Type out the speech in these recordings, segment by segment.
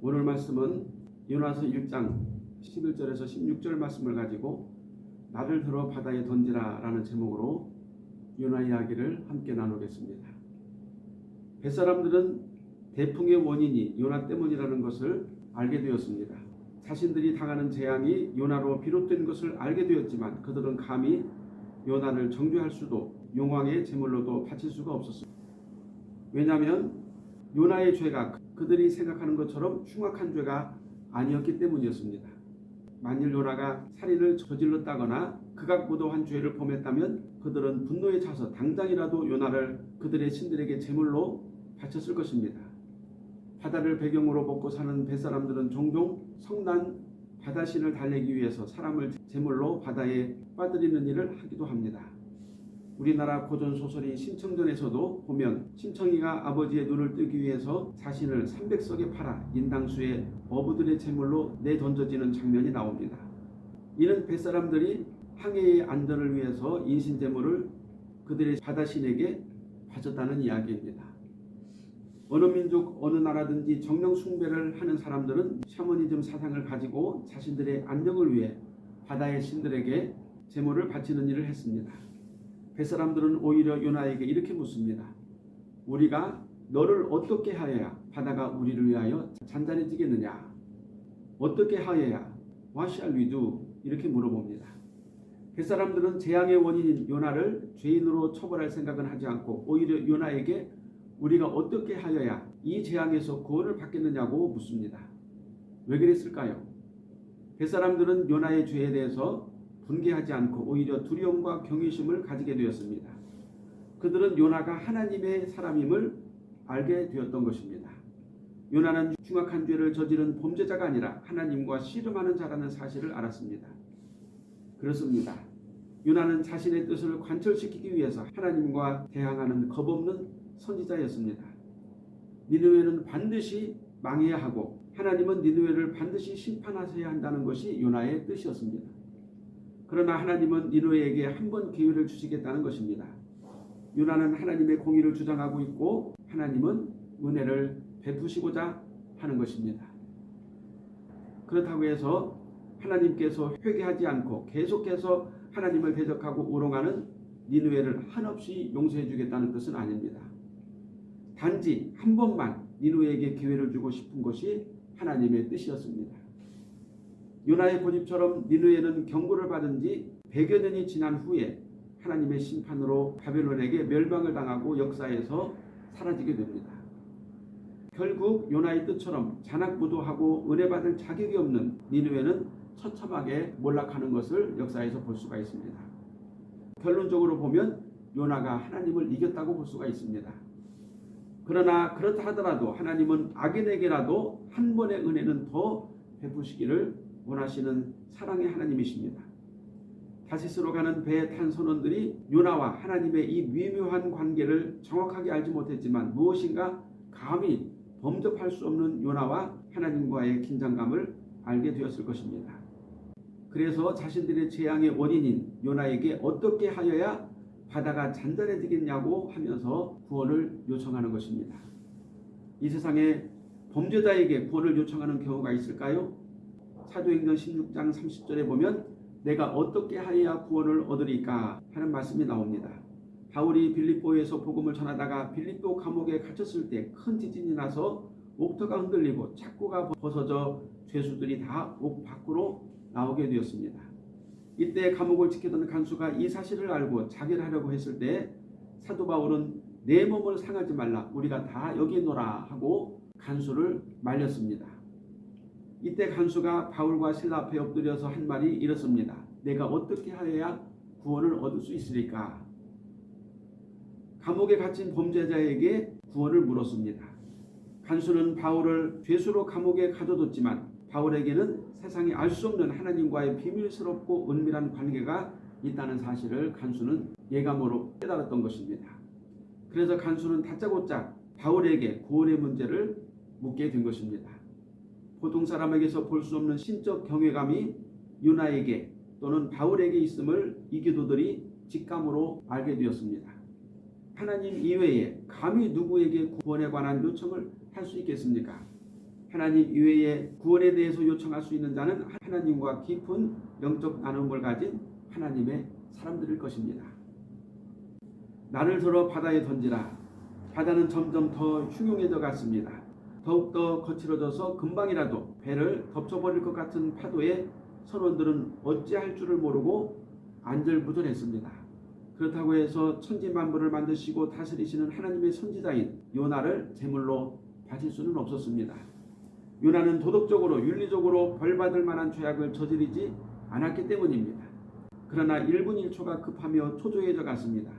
오늘 말씀은 요나서 1장 11절에서 16절 말씀을 가지고 나를 들어 바다에 던지라 라는 제목으로 요나 이야기를 함께 나누겠습니다. 뱃사람들은 대풍의 원인이 요나 때문이라는 것을 알게 되었습니다. 자신들이 당하는 재앙이 요나로 비롯된 것을 알게 되었지만 그들은 감히 요나를 정죄할 수도 용왕의 제물로도 바칠 수가 없었습니다. 왜냐하면 요나의 죄가 그들이 생각하는 것처럼 흉악한 죄가 아니었기 때문이었습니다. 만일 요나가 살인을 저질렀다거나 극악무도한 죄를 범했다면 그들은 분노에 차서 당장이라도 요나를 그들의 신들에게 제물로 바쳤을 것입니다. 바다를 배경으로 먹고 사는 뱃사람들은 종종 성난 바다신을 달래기 위해서 사람을 제물로 바다에 빠뜨리는 일을 하기도 합니다. 우리나라 고전 소설인 신청전에서도 보면 신청이가 아버지의 눈을 뜨기 위해서 자신을 300석에 팔아 인당수의 어부들의 제물로 내던져지는 장면이 나옵니다. 이는 뱃사람들이 항해의 안전을 위해서 인신제물을 그들의 바다신에게 바쳤다는 이야기입니다. 어느 민족 어느 나라든지 정령 숭배를 하는 사람들은 샤머니즘 사상을 가지고 자신들의 안정을 위해 바다의 신들에게 제물을 바치는 일을 했습니다. 뱃사람들은 오히려 요나에게 이렇게 묻습니다. 우리가 너를 어떻게 하여야 바다가 우리를 위하여 잔잔해지겠느냐? 어떻게 하여야 What shall we do? 이렇게 물어봅니다. 뱃사람들은 재앙의 원인인 요나를 죄인으로 처벌할 생각은 하지 않고 오히려 요나에게 우리가 어떻게 하여야 이 재앙에서 구원을 받겠느냐고 묻습니다. 왜 그랬을까요? 뱃사람들은 요나의 죄에 대해서 분개하지 않고 오히려 두려움과 경외심을 가지게 되었습니다. 그들은 요나가 하나님의 사람임을 알게 되었던 것입니다. 요나는 흉악한 죄를 저지른 범죄자가 아니라 하나님과 씨름하는 자라는 사실을 알았습니다. 그렇습니다. 요나는 자신의 뜻을 관철시키기 위해서 하나님과 대항하는 겁없는 선지자였습니다. 니느웨는 반드시 망해야 하고 하나님은 니느웨를 반드시 심판하셔야 한다는 것이 요나의 뜻이었습니다. 그러나 하나님은 니느웨에게 한 번 기회를 주시겠다는 것입니다. 요나는 하나님의 공의를 주장하고 있고 하나님은 은혜를 베푸시고자 하는 것입니다. 그렇다고 해서 하나님께서 회개하지 않고 계속해서 하나님을 대적하고 우롱하는 니느웨를 한없이 용서해 주겠다는 뜻은 아닙니다. 단지 한 번만 니누에게 기회를 주고 싶은 것이 하나님의 뜻이었습니다. 요나의 고집처럼 니누에는 경고를 받은 지 100여 년이 지난 후에 하나님의 심판으로 바벨론에게 멸망을 당하고 역사에서 사라지게 됩니다. 결국 요나의 뜻처럼 잔악무도하고 은혜받을 자격이 없는 니누에는 처참하게 몰락하는 것을 역사에서 볼 수가 있습니다. 결론적으로 보면 요나가 하나님을 이겼다고 볼 수가 있습니다. 그러나 그렇다 하더라도 하나님은 악인에게라도 한 번의 은혜는 더 베푸시기를 원하시는 사랑의 하나님이십니다. 다시스로 가는 배에 탄 선원들이 요나와 하나님의 이 미묘한 관계를 정확하게 알지 못했지만 무엇인가 감히 범접할 수 없는 요나와 하나님과의 긴장감을 알게 되었을 것입니다. 그래서 자신들의 재앙의 원인인 요나에게 어떻게 하여야 바다가 잔잔해지겠냐고 하면서 구원을 요청하는 것입니다. 이 세상에 범죄자에게 구원을 요청하는 경우가 있을까요? 사도행전 16장 30절에 보면 내가 어떻게 하여야 구원을 얻으리까 하는 말씀이 나옵니다. 바울이 빌립보에서 복음을 전하다가 빌립보 감옥에 갇혔을 때 큰 지진이 나서 옥터가 흔들리고 착고가 벗어져 죄수들이 다 옥 밖으로 나오게 되었습니다. 이때 감옥을 지키던 간수가 이 사실을 알고 자결하려고 했을 때 사도 바울은 내 몸을 상하지 말라 우리가 다 여기 있노라 하고 간수를 말렸습니다. 이때 간수가 바울과 신라 앞에 엎드려서 한 말이 이렇습니다. 내가 어떻게 하여야 구원을 얻을 수 있으리까? 감옥에 갇힌 범죄자에게 구원을 물었습니다. 간수는 바울을 죄수로 감옥에 가둬뒀지만 바울에게는 세상이 알 수 없는 하나님과의 비밀스럽고 은밀한 관계가 있다는 사실을 간수는 예감으로 깨달았던 것입니다. 그래서 간수는 다짜고짜 바울에게 구원의 문제를 묻게 된 것입니다. 보통 사람에게서 볼 수 없는 신적 경외감이 유나에게 또는 바울에게 있음을 이 기도들이 직감으로 알게 되었습니다. 하나님 이외에 감히 누구에게 구원에 관한 요청을 할 수 있겠습니까? 하나님 이외에 구원에 대해서 요청할 수 있는 자는 하나님과 깊은 영적 나눔을 가진 하나님의 사람들일 것입니다. 나를 들어 바다에 던지라. 바다는 점점 더 흉흉해져 갔습니다. 더욱더 거칠어져서 금방이라도 배를 덮쳐버릴 것 같은 파도에 선원들은 어찌할 줄을 모르고 안절부절했습니다. 그렇다고 해서 천지만물을 만드시고 다스리시는 하나님의 선지자인 요나를 제물로 바칠 수는 없었습니다. 요나는 도덕적으로 윤리적으로 벌받을 만한 죄악을 저지르지 않았기 때문입니다. 그러나 1분 1초가 급하며 초조해져 갔습니다.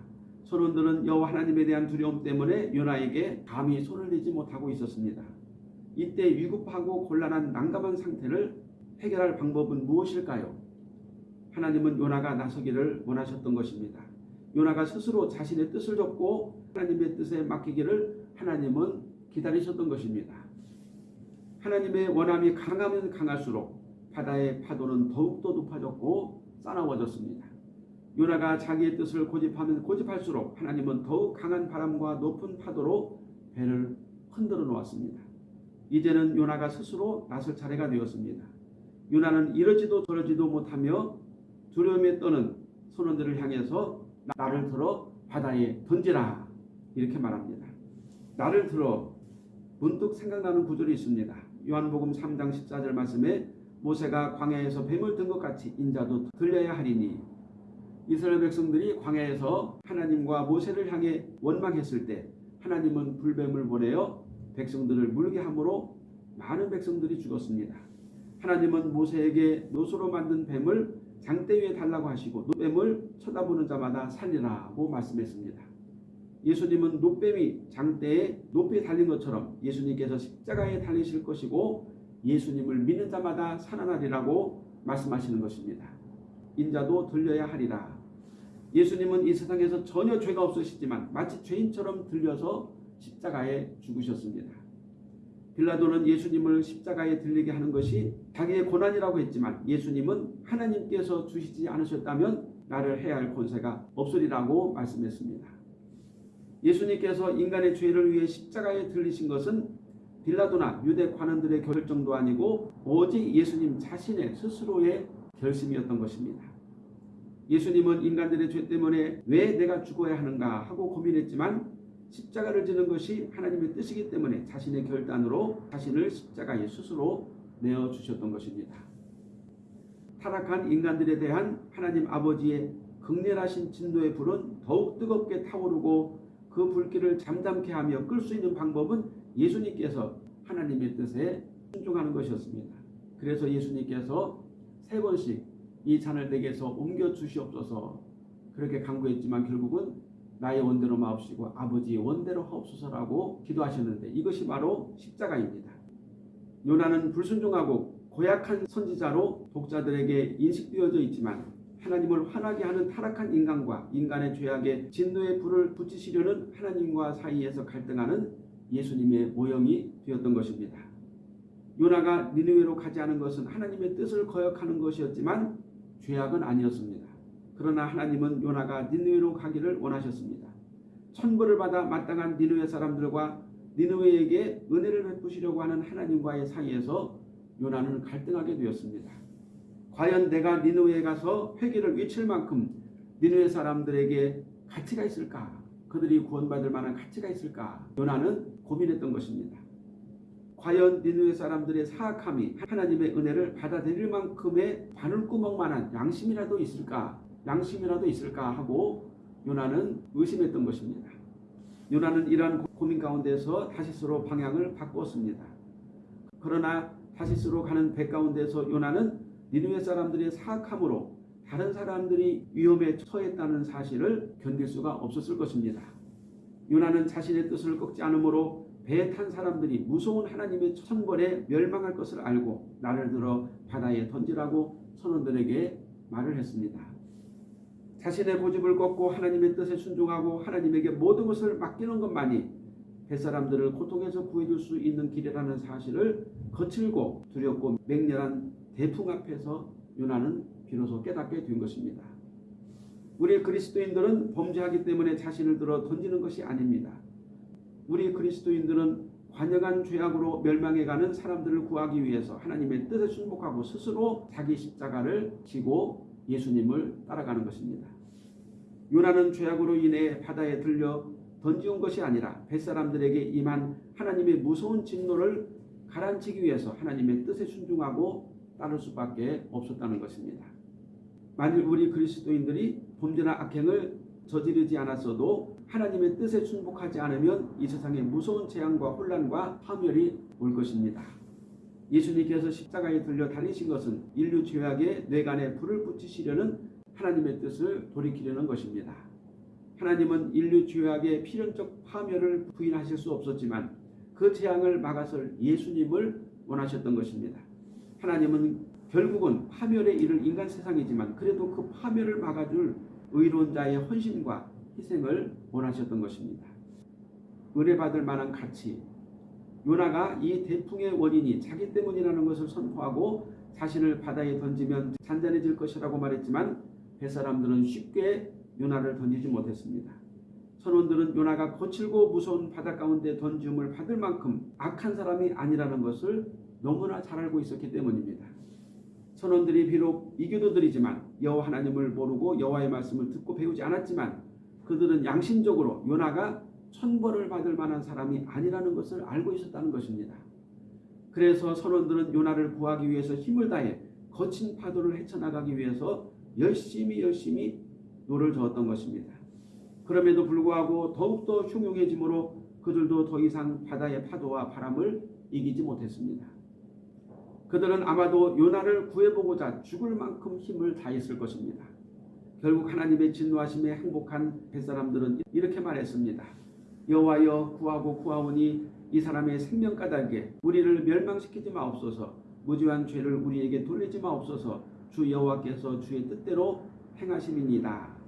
선원들은 여호와 하나님에 대한 두려움 때문에 요나에게 감히 손을 대지 못하고 있었습니다. 이때 위급하고 곤란한 난감한 상태를 해결할 방법은 무엇일까요? 하나님은 요나가 나서기를 원하셨던 것입니다. 요나가 스스로 자신의 뜻을 접고 하나님의 뜻에 맡기기를 하나님은 기다리셨던 것입니다. 하나님의 원함이 강하면 강할수록 바다의 파도는 더욱더 높아졌고 싸나워졌습니다. 요나가 자기의 뜻을 고집하면 고집할수록 하나님은 더욱 강한 바람과 높은 파도로 배를 흔들어 놓았습니다. 이제는 요나가 스스로 나설 차례가 되었습니다. 요나는 이러지도 저러지도 못하며 두려움에 떠는 선원들을 향해서 나를 들어 바다에 던지라 이렇게 말합니다. 나를 들어 문득 생각나는 구절이 있습니다. 요한복음 3장 14절 말씀에 모세가 광야에서 뱀을 든 것 같이 인자도 들려야 하리니 이스라엘 백성들이 광야에서 하나님과 모세를 향해 원망했을 때 하나님은 불뱀을 보내어 백성들을 물게 함으로 많은 백성들이 죽었습니다. 하나님은 모세에게 노소로 만든 뱀을 장대 위에 달라고 하시고 노뱀을 쳐다보는 자마다 살리라고 말씀했습니다. 예수님은 노뱀이 장대에 높이 달린 것처럼 예수님께서 십자가에 달리실 것이고 예수님을 믿는 자마다 살아나리라고 말씀하시는 것입니다. 인자도 들려야 하리라. 예수님은 이 세상에서 전혀 죄가 없으시지만 마치 죄인처럼 들려서 십자가에 죽으셨습니다. 빌라도는 예수님을 십자가에 들리게 하는 것이 자기의 고난이라고 했지만 예수님은 하나님께서 주시지 않으셨다면 나를 해야 할 권세가 없으리라고 말씀했습니다. 예수님께서 인간의 죄를 위해 십자가에 들리신 것은 빌라도나 유대 관원들의 결정도 아니고 오직 예수님 자신의 스스로의 결심이었던 것입니다. 예수님은 인간들의 죄 때문에 왜 내가 죽어야 하는가 하고 고민했지만 십자가를 지는 것이 하나님의 뜻이기 때문에 자신의 결단으로 자신을 십자가에 스스로 내어 주셨던 것입니다. 타락한 인간들에 대한 하나님 아버지의 극렬하신 진노의 불은 더욱 뜨겁게 타오르고 그 불길을 잠잠케 하며 끌 수 있는 방법은 예수님께서 하나님의 뜻에 순종하는 것이었습니다. 그래서 예수님께서 세 번씩 이 잔을 내게서 옮겨 주시옵소서 그렇게 강구했지만 결국은 나의 원대로 마옵시고 아버지의 원대로 하옵소서라고 기도하셨는데 이것이 바로 십자가입니다. 요나는 불순종하고 고약한 선지자로 독자들에게 인식되어져 있지만 하나님을 화나게 하는 타락한 인간과 인간의 죄악에 진노의 불을 붙이시려는 하나님과 사이에서 갈등하는 예수님의 모형이 되었던 것입니다. 요나가 니느웨로 가지 않은 것은 하나님의 뜻을 거역하는 것이었지만 죄악은 아니었습니다. 그러나 하나님은 요나가 니느웨로 가기를 원하셨습니다. 천벌을 받아 마땅한 니느웨 사람들과 니느웨에게 은혜를 베푸시려고 하는 하나님과의 사이에서 요나는 갈등하게 되었습니다. 과연 내가 니느웨에 가서 회개를 외칠 만큼 니느웨 사람들에게 가치가 있을까? 그들이 구원받을 만한 가치가 있을까? 요나는 고민했던 것입니다. 과연 니느웨 사람들의 사악함이 하나님의 은혜를 받아들일 만큼의 바늘구멍만한 양심이라도 있을까? 양심이라도 있을까 하고 요나는 의심했던 것입니다. 요나는 이러한 고민 가운데서 다시스로 방향을 바꾸었습니다. 그러나 다시스로 가는 배 가운데서 요나는 니느웨 사람들의 사악함으로 다른 사람들이 위험에 처했다는 사실을 견딜 수가 없었을 것입니다. 요나는 자신의 뜻을 꺾지 않으므로 배에 탄 사람들이 무서운 하나님의 천벌에 멸망할 것을 알고 나를 들어 바다에 던지라고 선원들에게 말을 했습니다. 자신의 고집을 꺾고 하나님의 뜻에 순종하고 하나님에게 모든 것을 맡기는 것만이 뱃사람들을 고통에서 구해줄 수 있는 길이라는 사실을 거칠고 두렵고 맹렬한 대풍 앞에서 요나는 비로소 깨닫게 된 것입니다. 우리 그리스도인들은 범죄하기 때문에 자신을 들어 던지는 것이 아닙니다. 우리 그리스도인들은 관영한 죄악으로 멸망해가는 사람들을 구하기 위해서 하나님의 뜻에 순복하고 스스로 자기 십자가를 지고 예수님을 따라가는 것입니다. 요나는 죄악으로 인해 바다에 들려 던지온 것이 아니라 뱃사람들에게 임한 하나님의 무서운 진노를 가라앉히기 위해서 하나님의 뜻에 순종하고 따를 수밖에 없었다는 것입니다. 만일 우리 그리스도인들이 범죄나 악행을 저지르지 않았어도 하나님의 뜻에 순복하지 않으면 이 세상에 무서운 재앙과 혼란과 파멸이 올 것입니다. 예수님께서 십자가에 들려 달리신 것은 인류 죄악의 뇌간에 불을 붙이시려는 하나님의 뜻을 돌이키려는 것입니다. 하나님은 인류 죄악의 필연적 파멸을 부인하실 수 없었지만 그 재앙을 막아설 예수님을 원하셨던 것입니다. 하나님은 결국은 파멸에 이를 인간 세상이지만 그래도 그 파멸을 막아줄 의로운 자의 헌신과 희생을 원하셨던 것입니다. 은혜 받을 만한 가치 요나가 이 대풍의 원인이 자기 때문이라는 것을 선포하고 자신을 바다에 던지면 잔잔해질 것이라고 말했지만 뱃사람들은 쉽게 요나를 던지지 못했습니다. 선원들은 요나가 거칠고 무서운 바다 가운데 던짐을 받을 만큼 악한 사람이 아니라는 것을 너무나 잘 알고 있었기 때문입니다. 선원들이 비록 이교도들이지만 여호와 하나님을 모르고 여호와의 말씀을 듣고 배우지 않았지만 그들은 양심적으로 요나가 천벌을 받을 만한 사람이 아니라는 것을 알고 있었다는 것입니다. 그래서 선원들은 요나를 구하기 위해서 힘을 다해 거친 파도를 헤쳐나가기 위해서 열심히 열심히 노를 저었던 것입니다. 그럼에도 불구하고 더욱더 흉흉해지므로 그들도 더 이상 바다의 파도와 바람을 이기지 못했습니다. 그들은 아마도 요나를 구해보고자 죽을 만큼 힘을 다했을 것입니다. 결국 하나님의 진노하심에 항복한 뱃사람들은 이렇게 말했습니다. 여호와여 구하고 구하오니 이 사람의 생명 까닭에 우리를 멸망시키지 마옵소서 무지한 죄를 우리에게 돌리지 마옵소서 주 여호와께서 주의 뜻대로 행하심이니이다.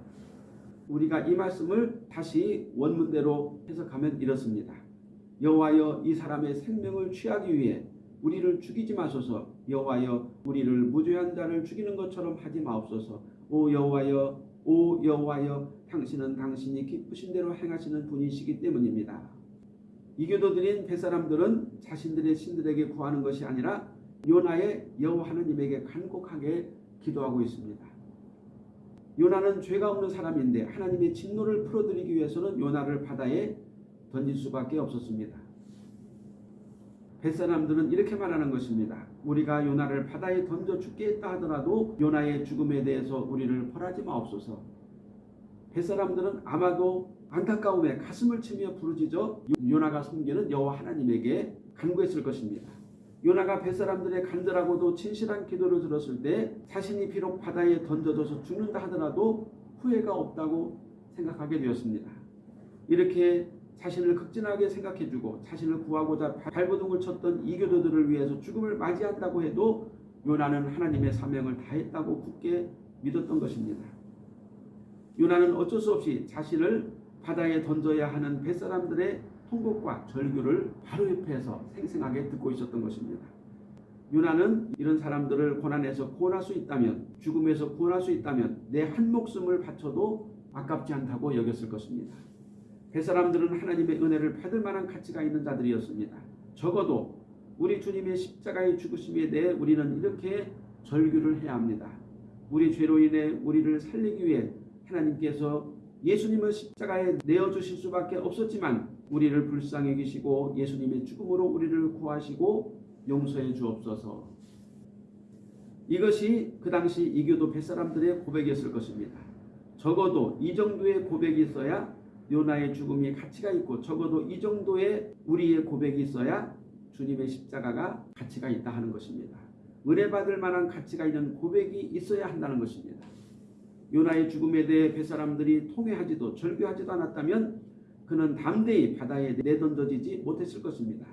우리가 이 말씀을 다시 원문대로 해석하면 이렇습니다. 여호와여 이 사람의 생명을 취하기 위해 우리를 죽이지 마소서 여호와여 우리를 무죄한 자를 죽이는 것처럼 하지 마옵소서 오 여호와여 오 여호와여 당신은 당신이 기쁘신 대로 행하시는 분이시기 때문입니다. 이교도들인 뱃사람들은 자신들의 신들에게 구하는 것이 아니라 요나의 여호와 하나님에게 간곡하게 기도하고 있습니다. 요나는 죄가 없는 사람인데 하나님의 진노를 풀어드리기 위해서는 요나를 바다에 던질 수밖에 없었습니다. 뱃사람들은 이렇게 말하는 것입니다. 우리가 요나를 바다에 던져 죽게 했다 하더라도 요나의 죽음에 대해서 우리를 벌하지 마옵소서. 뱃사람들은 아마도 안타까움에 가슴을 치며 부르짖어 요나가 섬기는 여호와 하나님에게 간구했을 것입니다. 요나가 뱃사람들의 간절하고도 진실한 기도를 들었을 때 자신이 비록 바다에 던져져서 죽는다 하더라도 후회가 없다고 생각하게 되었습니다. 이렇게 자신을 극진하게 생각해주고 자신을 구하고자 발버둥을 쳤던 이교도들을 위해서 죽음을 맞이한다고 해도 요나는 하나님의 사명을 다했다고 굳게 믿었던 것입니다. 요나는 어쩔 수 없이 자신을 바다에 던져야 하는 뱃사람들의 통곡과 절규를 바로 옆에서 생생하게 듣고 있었던 것입니다. 요나는 이런 사람들을 고난에서 구원할 수 있다면 죽음에서 구원할 수 있다면 내 한 목숨을 바쳐도 아깝지 않다고 여겼을 것입니다. 뱃사람들은 하나님의 은혜를 받을 만한 가치가 있는 자들이었습니다. 적어도 우리 주님의 십자가의 죽으심에 대해 우리는 이렇게 절규를 해야 합니다. 우리 죄로 인해 우리를 살리기 위해 하나님께서 예수님을 십자가에 내어주실 수밖에 없었지만 우리를 불쌍히 여기시고 예수님의 죽음으로 우리를 구하시고 용서해 주옵소서. 이것이 그 당시 이교도 뱃사람들의 고백이었을 것입니다. 적어도 이 정도의 고백이 있어야 요나의 죽음이 가치가 있고 적어도 이 정도의 우리의 고백이 있어야 주님의 십자가가 가치가 있다 하는 것입니다. 은혜 받을 만한 가치가 있는 고백이 있어야 한다는 것입니다. 요나의 죽음에 대해 뱃사람들이 통회하지도 절규하지도 않았다면 그는 담대히 바다에 내던져지지 못했을 것입니다.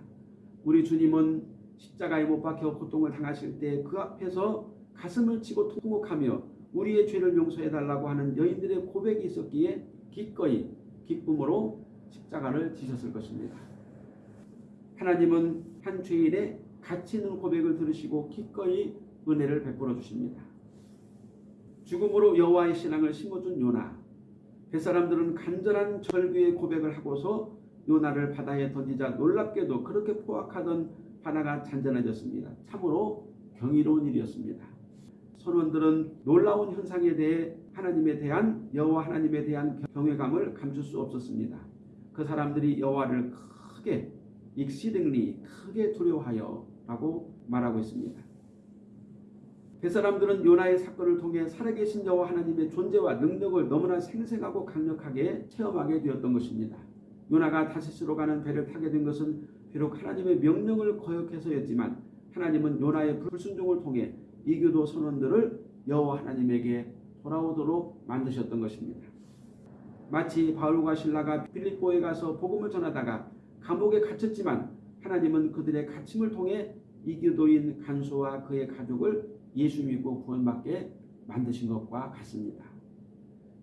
우리 주님은 십자가에 못 박혀 고통을 당하실 때 그 앞에서 가슴을 치고 통곡하며 우리의 죄를 용서해 달라고 하는 여인들의 고백이 있었기에 기꺼이 기쁨으로 십자가를 지셨을 것입니다. 하나님은 한 죄인의 가치 있는 고백을 들으시고 기꺼이 은혜를 베풀어 주십니다. 죽음으로 여호와의 신앙을 심어준 요나 뱃사람들은 간절한 절규의 고백을 하고서 요나를 바다에 던지자 놀랍게도 그렇게 포악하던 바다가 잔잔해졌습니다. 참으로 경이로운 일이었습니다. 선원들은 놀라운 현상에 대해 하나님에 대한 여호와 하나님에 대한 경외감을 감출 수 없었습니다. 그 사람들이 여호와를 크게 익시등리 크게 두려워하여 라고 말하고 있습니다. 뱃사람들은 요나의 사건을 통해 살아계신 여호와 하나님의 존재와 능력을 너무나 생생하고 강력하게 체험하게 되었던 것입니다. 요나가 다시스로 가는 배를 타게 된 것은 비록 하나님의 명령을 거역해서였지만 하나님은 요나의 불순종을 통해 이교도 선원들을 여호와 하나님에게 돌아오도록 만드셨던 것입니다. 마치 바울과 신라가 빌립보에 가서 복음을 전하다가 감옥에 갇혔지만 하나님은 그들의 갇힘을 통해 이교도인 간소와 그의 가족을 예수 믿고 구원받게 만드신 것과 같습니다.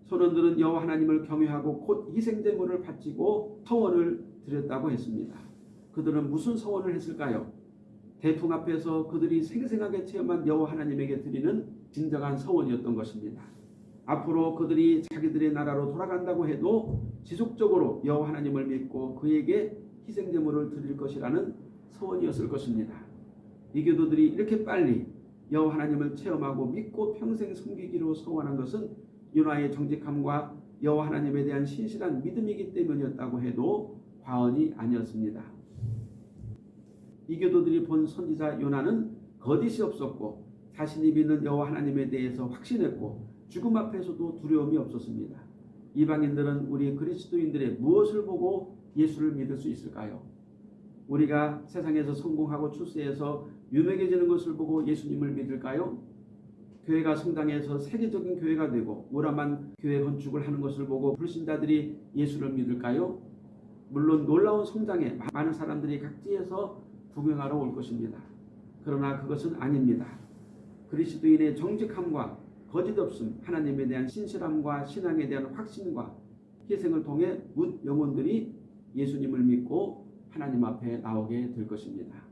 선원들은 여호와 하나님을 경외하고 곧 희생 제물을 바치고 서원을 드렸다고 했습니다. 그들은 무슨 서원을 했을까요? 대풍 앞에서 그들이 생생하게 체험한 여호와 하나님에게 드리는 진정한 서원이었던 것입니다. 앞으로 그들이 자기들의 나라로 돌아간다고 해도 지속적으로 여호와 하나님을 믿고 그에게 희생 제물을 드릴 것이라는 서원이었을 것입니다. 이교도들이 이렇게 빨리 여호와 하나님을 체험하고 믿고 평생 섬기기로 서원한 것은 요나의 정직함과 여호와 하나님에 대한 신실한 믿음이기 때문이었다고 해도 과언이 아니었습니다. 이교도들이 본 선지자 요나는 거짓이 없었고 자신이 믿는 여호와 하나님에 대해서 확신했고 죽음 앞에서도 두려움이 없었습니다. 이방인들은 우리 그리스도인들의 무엇을 보고 예수를 믿을 수 있을까요? 우리가 세상에서 성공하고 출세해서 유명해지는 것을 보고 예수님을 믿을까요? 교회가 성당에서 세계적인 교회가 되고 오라만 교회 건축을 하는 것을 보고 불신자들이 예수를 믿을까요? 물론 놀라운 성장에 많은 사람들이 각지에서 구경하러 올 것입니다. 그러나 그것은 아닙니다. 그리스도인의 정직함과 거짓 없음, 하나님에 대한 신실함과 신앙에 대한 확신과 희생을 통해 묻 영혼들이 예수님을 믿고 하나님 앞에 나오게 될 것입니다.